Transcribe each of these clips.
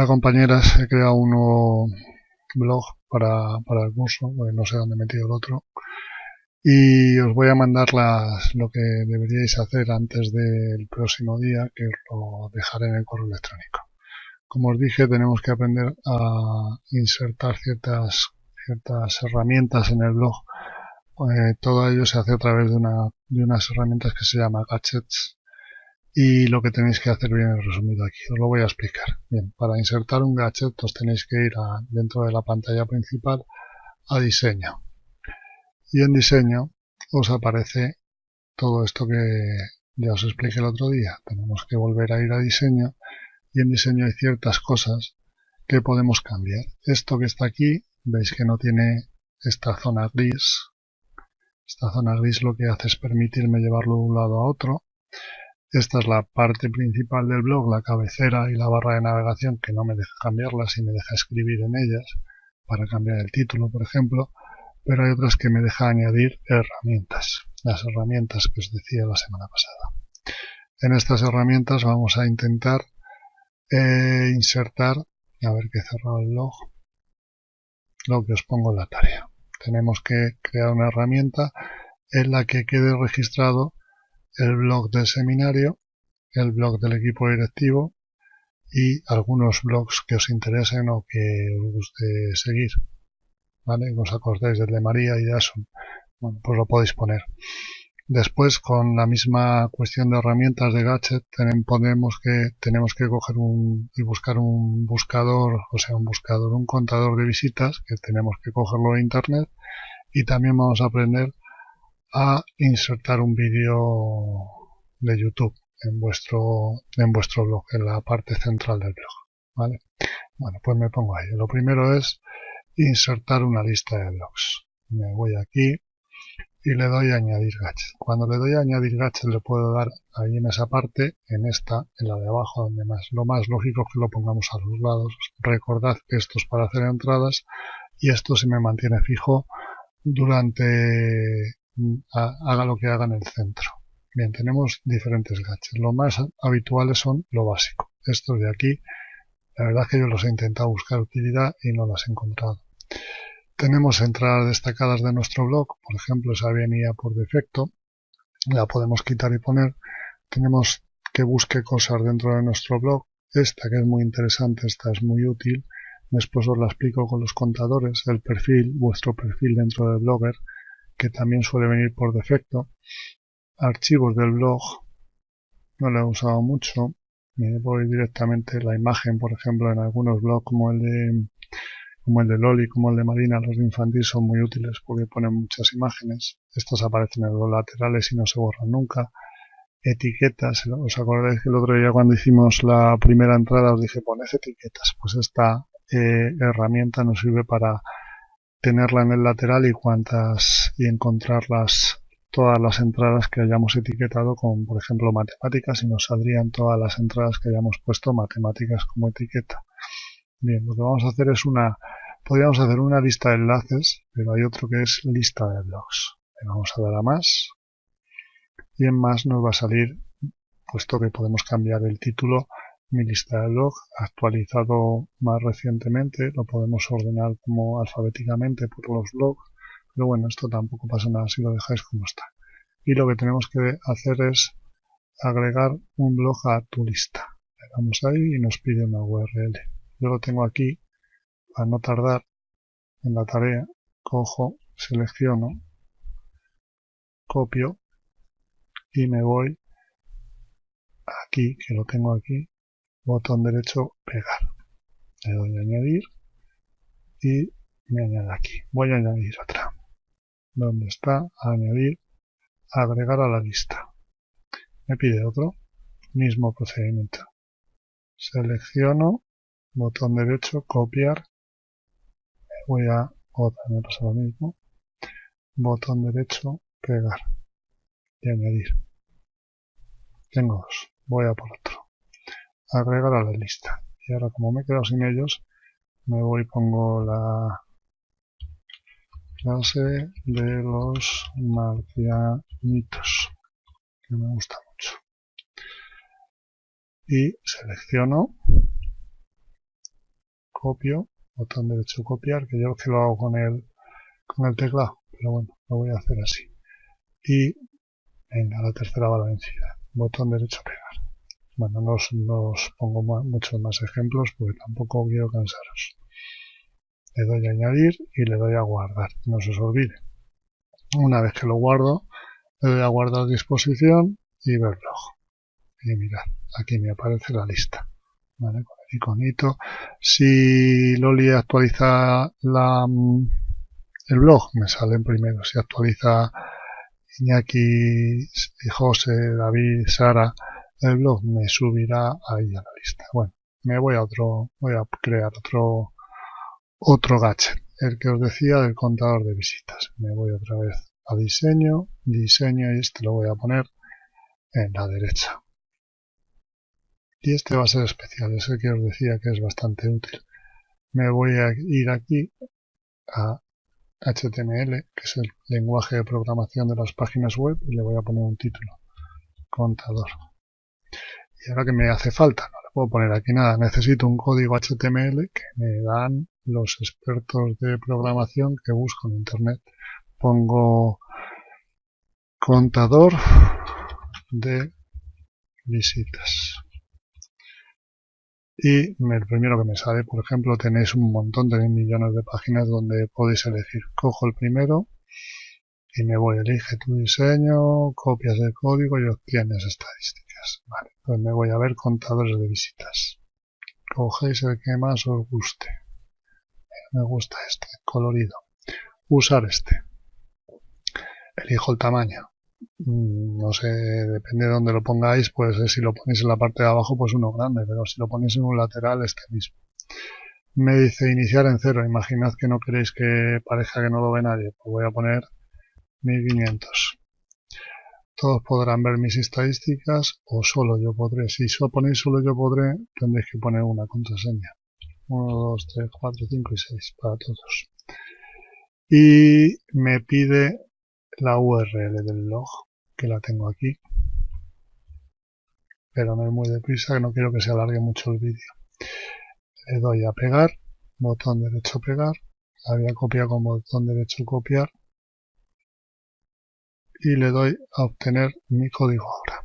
Hola compañeras, he creado un nuevo blog para, para el curso, no sé dónde he metido el otro. Y os voy a mandar las, lo que deberíais hacer antes del próximo día, que lo dejaré en el correo electrónico. Como os dije, tenemos que aprender a insertar ciertas, ciertas herramientas en el blog. Eh, todo ello se hace a través de, una, de unas herramientas que se llama gadgets y lo que tenéis que hacer bien resumido aquí. Os lo voy a explicar. Bien, para insertar un gadget os tenéis que ir a, dentro de la pantalla principal a diseño. Y en diseño os aparece todo esto que ya os expliqué el otro día. Tenemos que volver a ir a diseño y en diseño hay ciertas cosas que podemos cambiar. Esto que está aquí, veis que no tiene esta zona gris. Esta zona gris lo que hace es permitirme llevarlo de un lado a otro esta es la parte principal del blog, la cabecera y la barra de navegación que no me deja cambiarlas y me deja escribir en ellas para cambiar el título, por ejemplo, pero hay otras que me deja añadir herramientas, las herramientas que os decía la semana pasada. En estas herramientas vamos a intentar eh, insertar, a ver que he cerrado el blog, lo que os pongo en la tarea. Tenemos que crear una herramienta en la que quede registrado el blog del seminario, el blog del equipo directivo y algunos blogs que os interesen o que os guste seguir. ¿Vale? Os acordéis del de María y de Asun. Bueno, pues lo podéis poner. Después, con la misma cuestión de herramientas de gadget, tenemos que, tenemos que coger un, y buscar un buscador, o sea, un buscador, un contador de visitas, que tenemos que cogerlo de internet, y también vamos a aprender a insertar un vídeo de YouTube en vuestro, en vuestro blog, en la parte central del blog. ¿vale? Bueno, pues me pongo ahí. Lo primero es insertar una lista de blogs. Me voy aquí y le doy a añadir gadget. Cuando le doy a añadir gadget le puedo dar ahí en esa parte, en esta, en la de abajo, donde más. Lo más lógico es que lo pongamos a los lados. Recordad que esto es para hacer entradas y esto se me mantiene fijo durante haga lo que haga en el centro. Bien, tenemos diferentes gadgets. Lo más habituales son lo básico. Estos de aquí, la verdad es que yo los he intentado buscar utilidad y no las he encontrado. Tenemos entradas destacadas de nuestro blog, por ejemplo, esa venía por defecto, la podemos quitar y poner. Tenemos que busque cosas dentro de nuestro blog. Esta que es muy interesante, esta es muy útil. Después os la explico con los contadores, el perfil, vuestro perfil dentro del blogger que también suele venir por defecto. Archivos del blog, no lo he usado mucho. Me voy directamente la imagen, por ejemplo, en algunos blogs como el de como el de Loli, como el de Marina, los de infantil son muy útiles porque ponen muchas imágenes. Estos aparecen en los laterales y no se borran nunca. Etiquetas, ¿os acordáis que el otro día cuando hicimos la primera entrada os dije poned etiquetas? Pues esta eh, herramienta nos sirve para tenerla en el lateral y cuantas y encontrarlas todas las entradas que hayamos etiquetado con por ejemplo matemáticas y nos saldrían todas las entradas que hayamos puesto matemáticas como etiqueta. Bien lo que vamos a hacer es una podríamos hacer una lista de enlaces pero hay otro que es lista de blogs. Le vamos a dar a más. Y en más nos va a salir puesto que podemos cambiar el título mi lista de blog actualizado más recientemente, lo podemos ordenar como alfabéticamente por los blogs, pero bueno, esto tampoco pasa nada si lo dejáis como está. Y lo que tenemos que hacer es agregar un blog a tu lista. Le damos ahí y nos pide una URL. Yo lo tengo aquí, para no tardar en la tarea, cojo, selecciono, copio y me voy aquí, que lo tengo aquí, botón derecho pegar. Le doy a añadir y me añade aquí. Voy a añadir otra. ¿Dónde está? Añadir, agregar a la lista. Me pide otro. Mismo procedimiento. Selecciono, botón derecho, copiar. Voy a otra, me pasa lo mismo. Botón derecho, pegar. Y añadir. Tengo dos. Voy a por otro agregar a la lista. Y ahora como me he quedado sin ellos, me voy y pongo la clase de los marcianitos, que me gusta mucho. Y selecciono copio, botón derecho copiar, que yo que lo hago con el, con el teclado, pero bueno, lo voy a hacer así. Y venga, la tercera va vencida, botón derecho pegar. Bueno, no os, pongo muchos más ejemplos porque tampoco quiero cansaros. Le doy a añadir y le doy a guardar, no se os olvide. Una vez que lo guardo, le doy a guardar disposición y verlo. Y mirad, aquí me aparece la lista. ¿vale? Con el iconito. Si Loli actualiza la, mm, el blog, me sale en primero. Si actualiza Iñaki, José, David, Sara, el blog me subirá ahí a la lista. Bueno, me voy a otro, voy a crear otro, otro gadget, el que os decía del contador de visitas. Me voy otra vez a diseño, diseño y este lo voy a poner en la derecha. Y este va a ser especial, es el que os decía que es bastante útil. Me voy a ir aquí a HTML, que es el lenguaje de programación de las páginas web, y le voy a poner un título, contador. Y ahora que me hace falta, no le puedo poner aquí nada, necesito un código HTML que me dan los expertos de programación que busco en Internet. Pongo contador de visitas. Y el primero que me sale, por ejemplo, tenéis un montón, tenéis millones de páginas donde podéis elegir. Cojo el primero y me voy, elige tu diseño, copias de código y obtienes estadísticas. Pues me voy a ver contadores de visitas. Cogéis el que más os guste. Me gusta este, colorido. Usar este. Elijo el tamaño. Mm, no sé, depende de dónde lo pongáis, pues si lo ponéis en la parte de abajo, pues uno grande, pero si lo ponéis en un lateral, este mismo. Me dice iniciar en cero, imaginad que no queréis que parezca que no lo ve nadie, pues voy a poner 1500. Todos podrán ver mis estadísticas o solo yo podré. Si solo ponéis solo yo podré, tendréis que poner una contraseña. 1, 2, 3, 4, 5 y 6 para todos. Y me pide la URL del blog, que la tengo aquí. Pero no es muy deprisa, que no quiero que se alargue mucho el vídeo. Le doy a pegar, botón derecho pegar, la voy a copiar con botón derecho copiar y le doy a obtener mi código ahora.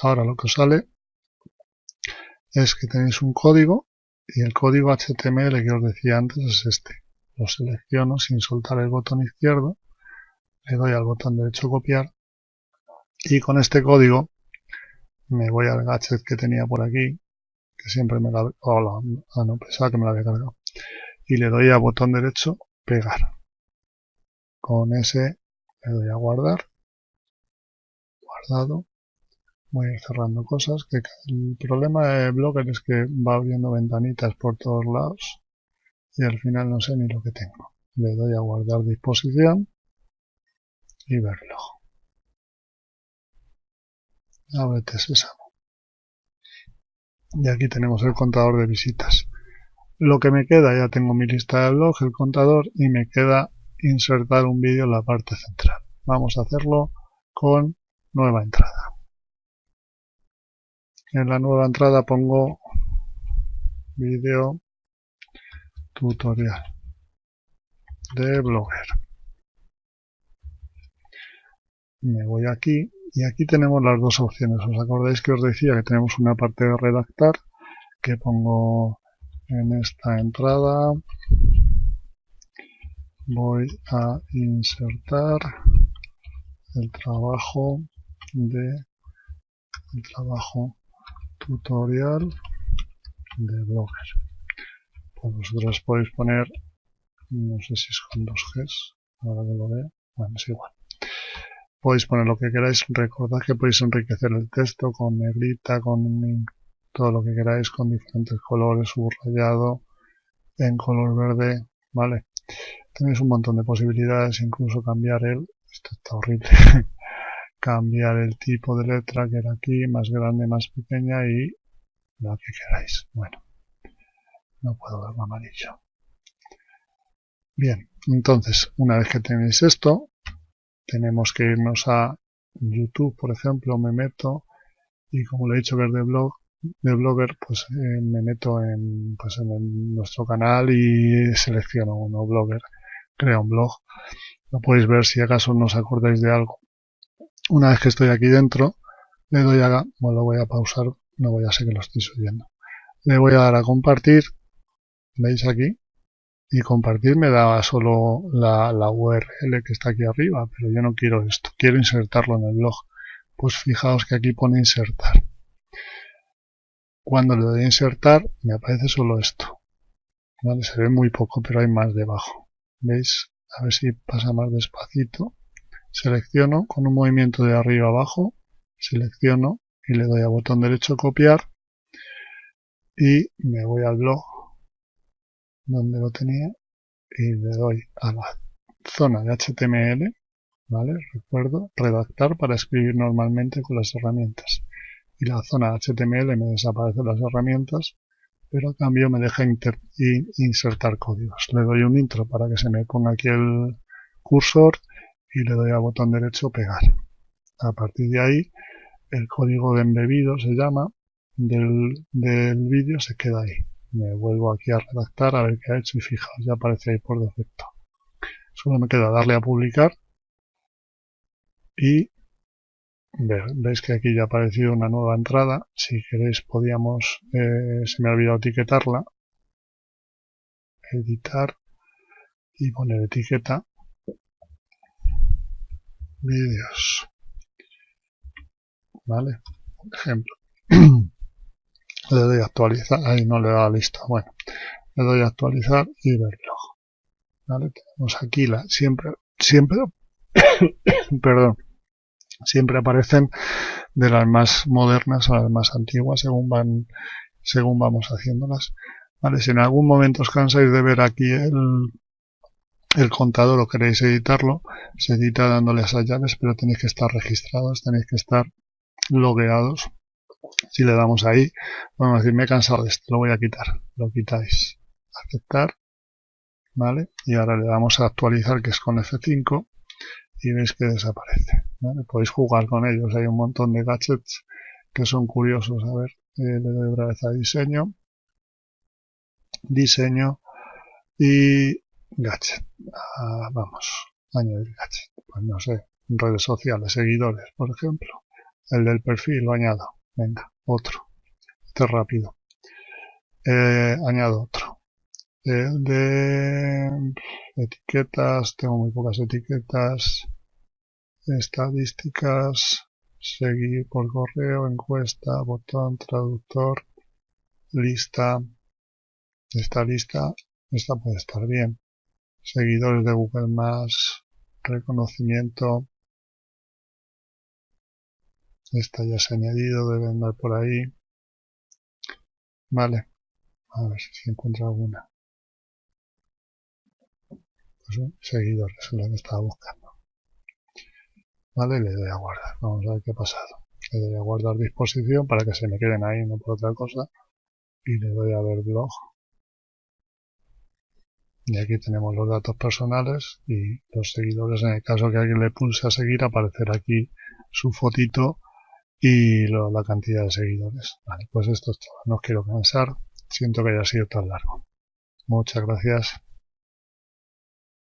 Ahora lo que sale es que tenéis un código y el código HTML que os decía antes es este. Lo selecciono sin soltar el botón izquierdo le doy al botón derecho copiar y con este código me voy al gadget que tenía por aquí que siempre me la hola, ah no pensaba que me la había cargado y le doy al botón derecho pegar con ese le doy a guardar guardado voy a ir cerrando cosas que el problema de Blogger es que va abriendo ventanitas por todos lados y al final no sé ni lo que tengo le doy a guardar disposición y verlo. Ábrete sésamo. Y aquí tenemos el contador de visitas. Lo que me queda, ya tengo mi lista de blog, el contador, y me queda insertar un vídeo en la parte central. Vamos a hacerlo con nueva entrada. En la nueva entrada pongo vídeo tutorial de Blogger me voy aquí y aquí tenemos las dos opciones. ¿Os acordáis que os decía que tenemos una parte de redactar que pongo en esta entrada? Voy a insertar el trabajo de el trabajo tutorial de Blogger. Pues vosotros podéis poner, no sé si es con dos Gs, ahora que lo veo, bueno, es igual podéis poner lo que queráis. Recordad que podéis enriquecer el texto con negrita, con todo lo que queráis, con diferentes colores, subrayado, en color verde, ¿vale? Tenéis un montón de posibilidades, incluso cambiar el, esto está horrible, cambiar el tipo de letra que era aquí, más grande, más pequeña y lo que queráis. Bueno, no puedo verlo amarillo. Bien, entonces, una vez que tenéis esto, tenemos que irnos a YouTube, por ejemplo, me meto y como lo he dicho ver de blog, de Blogger, pues eh, me meto en, pues en nuestro canal y selecciono uno Blogger, crea un blog. Lo podéis ver si acaso no os acordáis de algo. Una vez que estoy aquí dentro, le doy a, bueno, lo voy a pausar, no voy a ser que lo estoy subiendo. Le voy a dar a compartir, veis aquí, y compartir me da solo la, la URL que está aquí arriba, pero yo no quiero esto, quiero insertarlo en el blog. Pues fijaos que aquí pone insertar. Cuando le doy a insertar, me aparece solo esto. ¿Vale? Se ve muy poco, pero hay más debajo. ¿Veis? A ver si pasa más despacito. Selecciono con un movimiento de arriba abajo, selecciono y le doy a botón derecho copiar y me voy al blog donde lo tenía y le doy a la zona de HTML, ¿vale? Recuerdo, redactar para escribir normalmente con las herramientas. Y la zona HTML me desaparecen las herramientas, pero a cambio me deja insertar códigos. Le doy un intro para que se me ponga aquí el cursor y le doy a botón derecho pegar. A partir de ahí, el código de embebido se llama del, del vídeo se queda ahí me vuelvo aquí a redactar a ver qué ha hecho y fijaos, ya aparece ahí por defecto. Solo me queda darle a publicar y veis que aquí ya ha aparecido una nueva entrada. Si queréis podíamos, eh, se me ha olvidado etiquetarla, editar y poner etiqueta vídeos. ¿Vale? Por ejemplo. le doy a actualizar, ahí no le da lista, bueno, le doy a actualizar y verlo. ¿Vale? Tenemos aquí la, siempre, siempre, perdón, siempre aparecen de las más modernas a las más antiguas según van, según vamos haciéndolas. ¿Vale? Si en algún momento os cansáis de ver aquí el, el contador o queréis editarlo, se edita dándole a esas llaves, pero tenéis que estar registrados, tenéis que estar logueados si le damos ahí, a decir, me he cansado de esto, lo voy a quitar. Lo quitáis. Aceptar. ¿Vale? Y ahora le damos a actualizar, que es con F5, y veis que desaparece. Podéis jugar con ellos. Hay un montón de gadgets que son curiosos. A ver, eh, le doy otra vez a diseño. Diseño. Y gadget. Ah, vamos, añadir gadget. Pues no sé, redes sociales, seguidores, por ejemplo. El del perfil lo añado. Venga, otro. Este es rápido. Eh, añado otro. De etiquetas, tengo muy pocas etiquetas. Estadísticas, seguir por correo, encuesta, botón, traductor, lista. Esta lista, esta puede estar bien. Seguidores de Google Más, reconocimiento, esta ya se ha añadido, debe andar por ahí. Vale. A ver si encuentra alguna. Pues un seguidor, es lo que estaba buscando. Vale, le doy a guardar. Vamos a ver qué ha pasado. Le doy a guardar disposición para que se me queden ahí, no por otra cosa. Y le doy a ver blog. Y aquí tenemos los datos personales y los seguidores. En el caso que alguien le pulse a seguir, aparecerá aquí su fotito y la cantidad de seguidores. Vale, pues esto es todo. No os quiero cansar. Siento que haya sido tan largo. Muchas gracias.